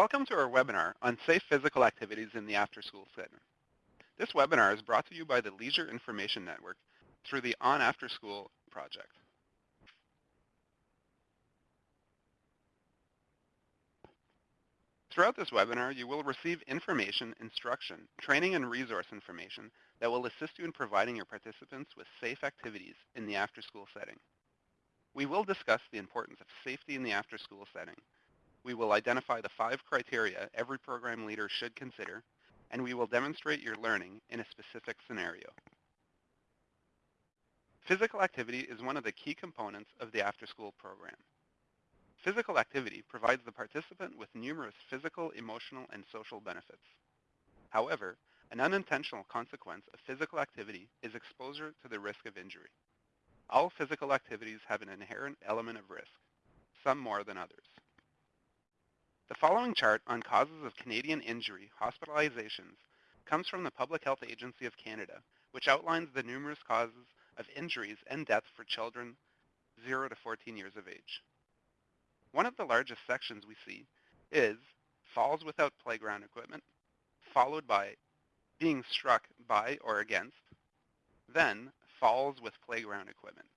Welcome to our webinar on safe physical activities in the after-school setting. This webinar is brought to you by the Leisure Information Network through the On After School project. Throughout this webinar, you will receive information, instruction, training, and resource information that will assist you in providing your participants with safe activities in the after-school setting. We will discuss the importance of safety in the after-school setting. We will identify the five criteria every program leader should consider, and we will demonstrate your learning in a specific scenario. Physical activity is one of the key components of the after-school program. Physical activity provides the participant with numerous physical, emotional, and social benefits. However, an unintentional consequence of physical activity is exposure to the risk of injury. All physical activities have an inherent element of risk, some more than others. The following chart on causes of Canadian injury hospitalizations comes from the Public Health Agency of Canada, which outlines the numerous causes of injuries and deaths for children 0 to 14 years of age. One of the largest sections we see is falls without playground equipment, followed by being struck by or against, then falls with playground equipment.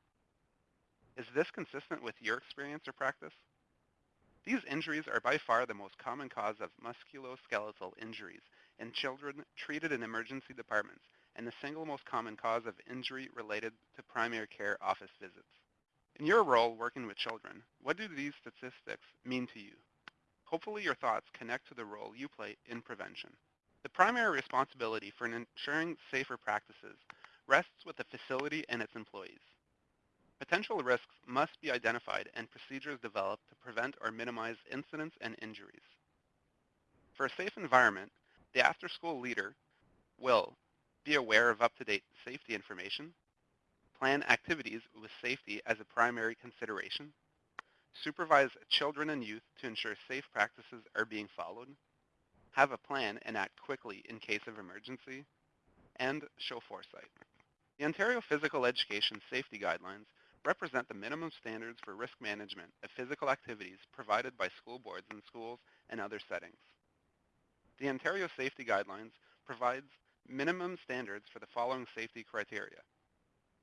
Is this consistent with your experience or practice? These injuries are by far the most common cause of musculoskeletal injuries in children treated in emergency departments and the single most common cause of injury related to primary care office visits. In your role working with children, what do these statistics mean to you? Hopefully your thoughts connect to the role you play in prevention. The primary responsibility for ensuring safer practices rests with the facility and its employees. Potential risks must be identified and procedures developed to prevent or minimize incidents and injuries. For a safe environment, the after-school leader will be aware of up-to-date safety information, plan activities with safety as a primary consideration, supervise children and youth to ensure safe practices are being followed, have a plan and act quickly in case of emergency, and show foresight. The Ontario Physical Education Safety Guidelines represent the minimum standards for risk management of physical activities provided by school boards in schools and other settings. The Ontario Safety Guidelines provides minimum standards for the following safety criteria.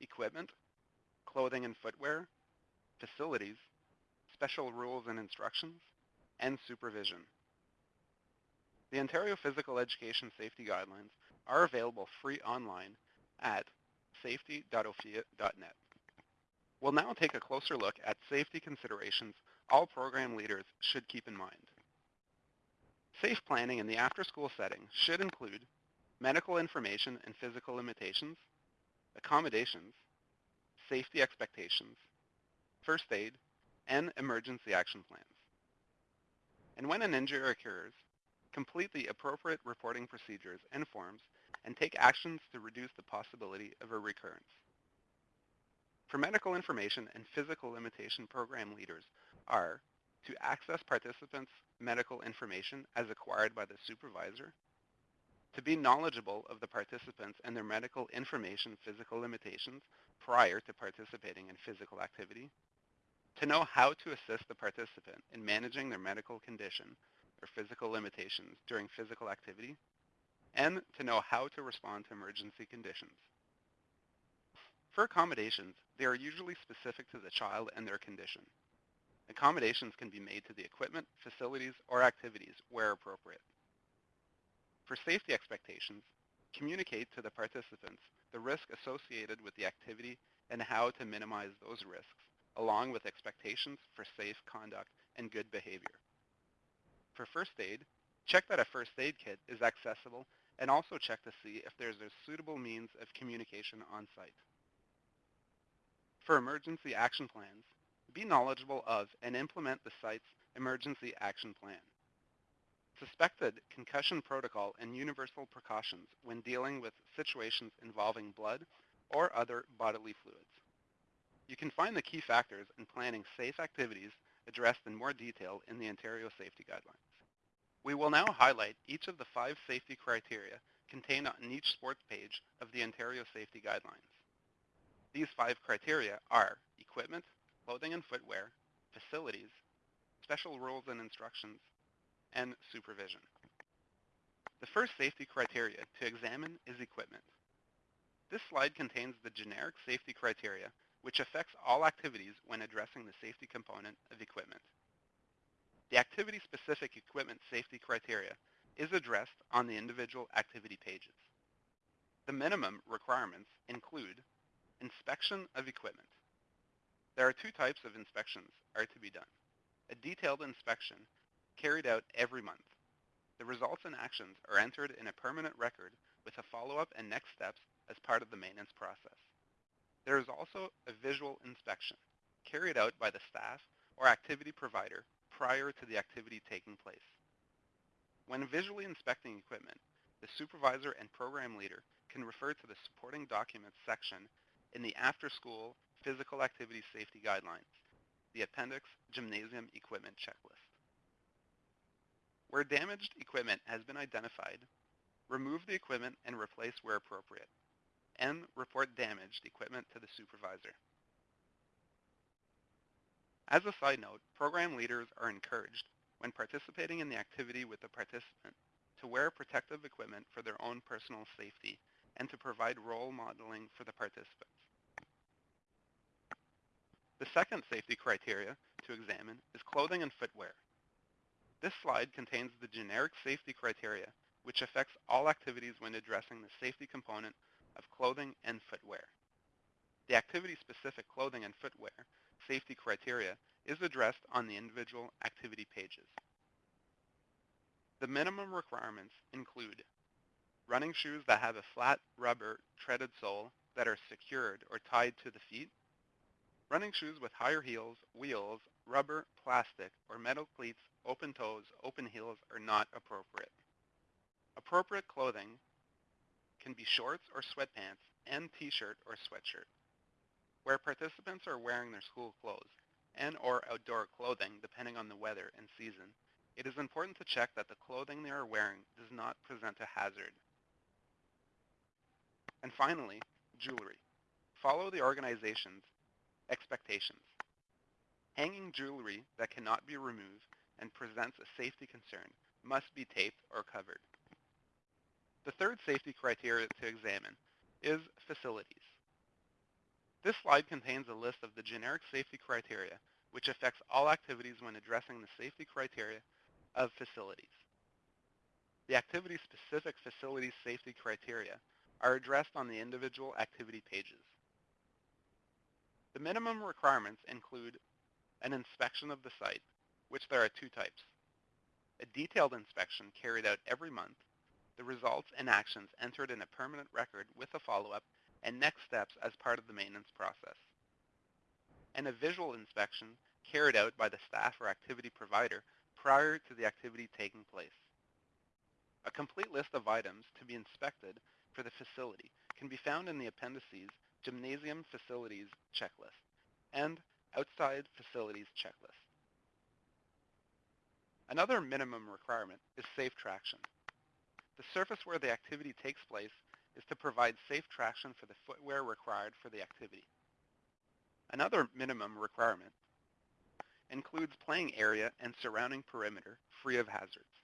Equipment, clothing and footwear, facilities, special rules and instructions, and supervision. The Ontario Physical Education Safety Guidelines are available free online at safety.ophea.net. We'll now take a closer look at safety considerations all program leaders should keep in mind. Safe planning in the after-school setting should include medical information and physical limitations, accommodations, safety expectations, first aid, and emergency action plans. And when an injury occurs, complete the appropriate reporting procedures and forms and take actions to reduce the possibility of a recurrence. For medical information and physical limitation program leaders are to access participants' medical information as acquired by the supervisor, to be knowledgeable of the participants and their medical information physical limitations prior to participating in physical activity, to know how to assist the participant in managing their medical condition or physical limitations during physical activity, and to know how to respond to emergency conditions. For accommodations, they are usually specific to the child and their condition. Accommodations can be made to the equipment, facilities, or activities where appropriate. For safety expectations, communicate to the participants the risk associated with the activity and how to minimize those risks, along with expectations for safe conduct and good behavior. For first aid, check that a first aid kit is accessible and also check to see if there's a suitable means of communication on site. For emergency action plans, be knowledgeable of and implement the site's emergency action plan. Suspected concussion protocol and universal precautions when dealing with situations involving blood or other bodily fluids. You can find the key factors in planning safe activities addressed in more detail in the Ontario Safety Guidelines. We will now highlight each of the five safety criteria contained on each sports page of the Ontario Safety Guidelines. These five criteria are equipment, clothing and footwear, facilities, special rules and instructions, and supervision. The first safety criteria to examine is equipment. This slide contains the generic safety criteria which affects all activities when addressing the safety component of equipment. The activity-specific equipment safety criteria is addressed on the individual activity pages. The minimum requirements include inspection of equipment. There are two types of inspections are to be done. A detailed inspection carried out every month. The results and actions are entered in a permanent record with a follow-up and next steps as part of the maintenance process. There is also a visual inspection carried out by the staff or activity provider prior to the activity taking place. When visually inspecting equipment, the supervisor and program leader can refer to the supporting documents section in the after-school physical activity safety guidelines, the appendix gymnasium equipment checklist. Where damaged equipment has been identified, remove the equipment and replace where appropriate, and report damaged equipment to the supervisor. As a side note, program leaders are encouraged when participating in the activity with the participant to wear protective equipment for their own personal safety and to provide role modeling for the participants. The second safety criteria to examine is clothing and footwear. This slide contains the generic safety criteria which affects all activities when addressing the safety component of clothing and footwear. The activity-specific clothing and footwear safety criteria is addressed on the individual activity pages. The minimum requirements include running shoes that have a flat rubber treaded sole that are secured or tied to the feet, running shoes with higher heels, wheels, rubber, plastic, or metal cleats, open toes, open heels are not appropriate. Appropriate clothing can be shorts or sweatpants and t-shirt or sweatshirt. Where participants are wearing their school clothes and or outdoor clothing depending on the weather and season, it is important to check that the clothing they are wearing does not present a hazard. And finally, jewelry. Follow the organization's expectations. Hanging jewelry that cannot be removed and presents a safety concern must be taped or covered. The third safety criteria to examine is facilities. This slide contains a list of the generic safety criteria which affects all activities when addressing the safety criteria of facilities. The activity-specific facilities safety criteria are addressed on the individual activity pages. The minimum requirements include an inspection of the site, which there are two types. A detailed inspection carried out every month, the results and actions entered in a permanent record with a follow-up and next steps as part of the maintenance process. And a visual inspection carried out by the staff or activity provider prior to the activity taking place. A complete list of items to be inspected for the facility can be found in the appendices Gymnasium Facilities Checklist and Outside Facilities Checklist. Another minimum requirement is safe traction. The surface where the activity takes place is to provide safe traction for the footwear required for the activity. Another minimum requirement includes playing area and surrounding perimeter free of hazards.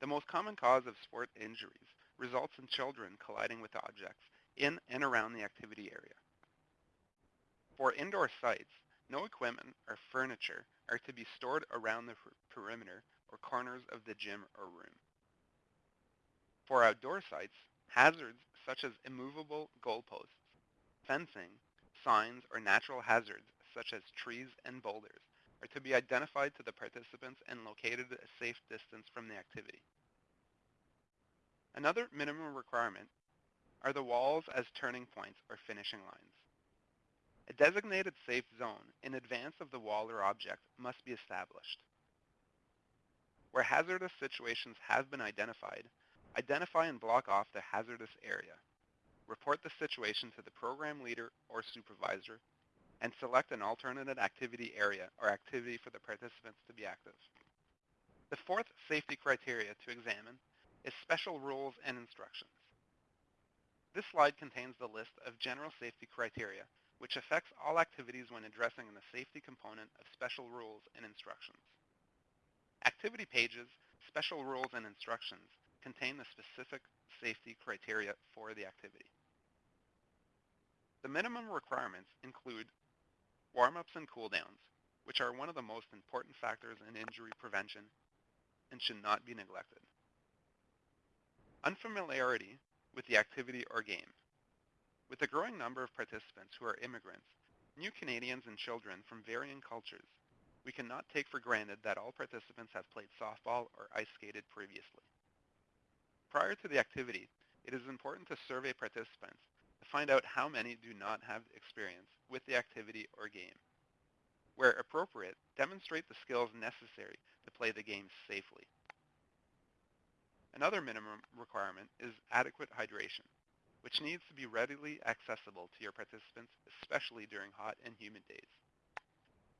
The most common cause of sport injuries results in children colliding with objects in and around the activity area. For indoor sites, no equipment or furniture are to be stored around the perimeter or corners of the gym or room. For outdoor sites, hazards such as immovable goalposts, fencing, signs, or natural hazards such as trees and boulders are to be identified to the participants and located at a safe distance from the activity. Another minimum requirement are the walls as turning points or finishing lines. A designated safe zone in advance of the wall or object must be established. Where hazardous situations have been identified, identify and block off the hazardous area. Report the situation to the program leader or supervisor, and select an alternate activity area or activity for the participants to be active. The fourth safety criteria to examine is special rules and instructions. This slide contains the list of general safety criteria which affects all activities when addressing the safety component of special rules and instructions. activity pages, special rules, and instructions contain the specific safety criteria for the activity. The minimum requirements include warm-ups and cool-downs, which are one of the most important factors in injury prevention and should not be neglected. Unfamiliarity with the activity or game. With the growing number of participants who are immigrants, new Canadians and children from varying cultures, we cannot take for granted that all participants have played softball or ice skated previously. Prior to the activity, it is important to survey participants to find out how many do not have experience with the activity or game. Where appropriate, demonstrate the skills necessary to play the game safely. Another minimum requirement is adequate hydration, which needs to be readily accessible to your participants, especially during hot and humid days.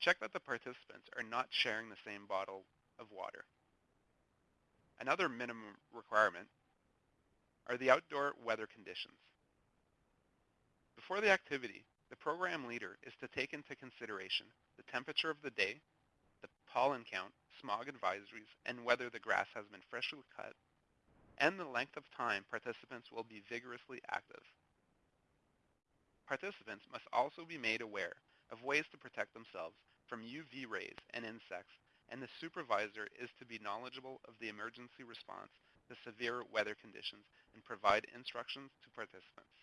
Check that the participants are not sharing the same bottle of water. Another minimum requirement are the outdoor weather conditions. Before the activity, the program leader is to take into consideration the temperature of the day, the pollen count, smog advisories, and whether the grass has been freshly cut, and the length of time participants will be vigorously active. Participants must also be made aware of ways to protect themselves from UV rays and insects, and the supervisor is to be knowledgeable of the emergency response to severe weather conditions and provide instructions to participants.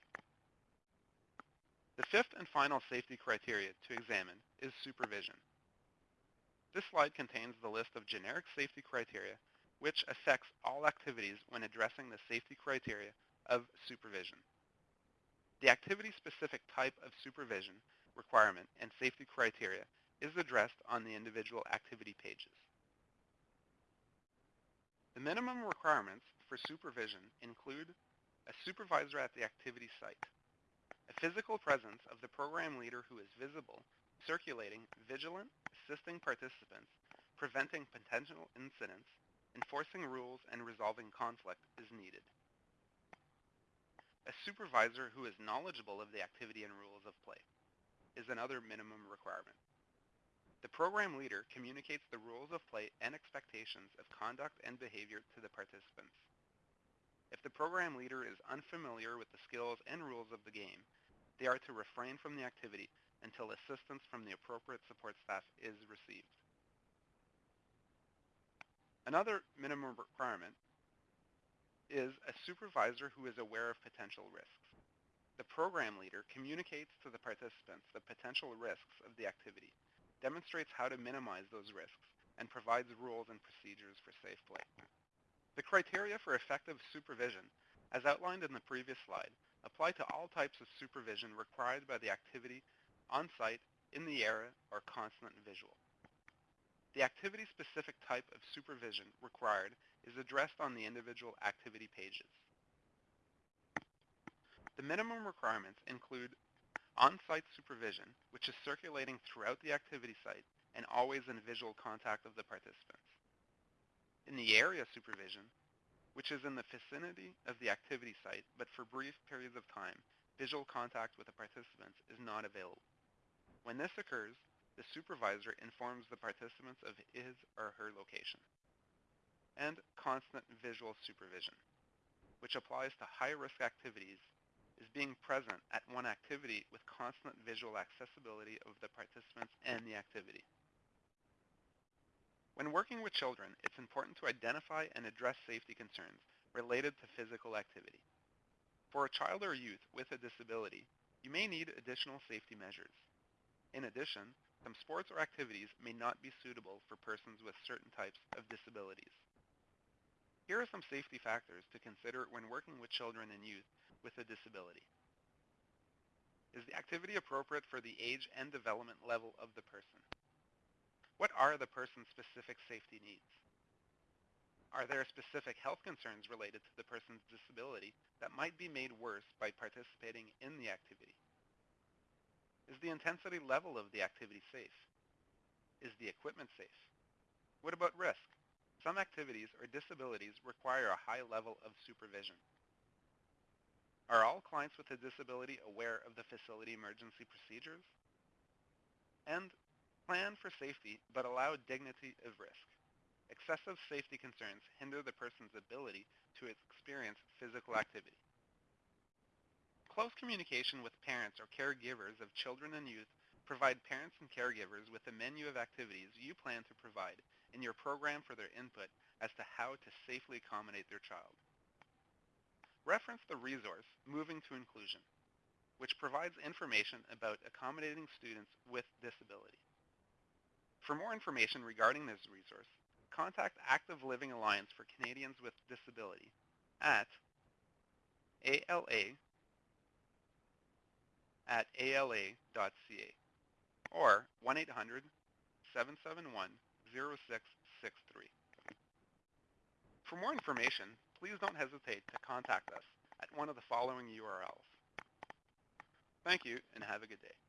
The fifth and final safety criteria to examine is supervision. This slide contains the list of generic safety criteria which affects all activities when addressing the safety criteria of supervision. The activity-specific type of supervision requirement and safety criteria is addressed on the individual activity pages. The minimum requirements for supervision include a supervisor at the activity site, a physical presence of the program leader who is visible, circulating, vigilant, assisting participants, preventing potential incidents, enforcing rules, and resolving conflict is needed. A supervisor who is knowledgeable of the activity and rules of play is another minimum requirement. The program leader communicates the rules of play and expectations of conduct and behavior to the participants. If the program leader is unfamiliar with the skills and rules of the game, they are to refrain from the activity until assistance from the appropriate support staff is received. Another minimum requirement is a supervisor who is aware of potential risks. The program leader communicates to the participants the potential risks of the activity demonstrates how to minimize those risks, and provides rules and procedures for safe play. The criteria for effective supervision, as outlined in the previous slide, apply to all types of supervision required by the activity on-site, in the area, or constant visual. The activity-specific type of supervision required is addressed on the individual activity pages. The minimum requirements include on-site supervision, which is circulating throughout the activity site and always in visual contact of the participants. In the area supervision, which is in the vicinity of the activity site, but for brief periods of time, visual contact with the participants is not available. When this occurs, the supervisor informs the participants of his or her location. And constant visual supervision, which applies to high-risk activities is being present at one activity with constant visual accessibility of the participants and the activity. When working with children, it's important to identify and address safety concerns related to physical activity. For a child or youth with a disability, you may need additional safety measures. In addition, some sports or activities may not be suitable for persons with certain types of disabilities. Here are some safety factors to consider when working with children and youth with a disability. Is the activity appropriate for the age and development level of the person? What are the person's specific safety needs? Are there specific health concerns related to the person's disability that might be made worse by participating in the activity? Is the intensity level of the activity safe? Is the equipment safe? What about risk? Some activities or disabilities require a high level of supervision. Are all clients with a disability aware of the facility emergency procedures? And plan for safety, but allow dignity of risk. excessive safety concerns hinder the person's ability to experience physical activity. Close communication with parents or caregivers of children and youth provide parents and caregivers with a menu of activities you plan to provide in your program for their input as to how to safely accommodate their child. Reference the resource Moving to Inclusion, which provides information about accommodating students with disability. For more information regarding this resource, contact Active Living Alliance for Canadians with Disability at ala at ala.ca or 1-800-771-0663. For more information, please don't hesitate to contact us at one of the following URLs. Thank you and have a good day.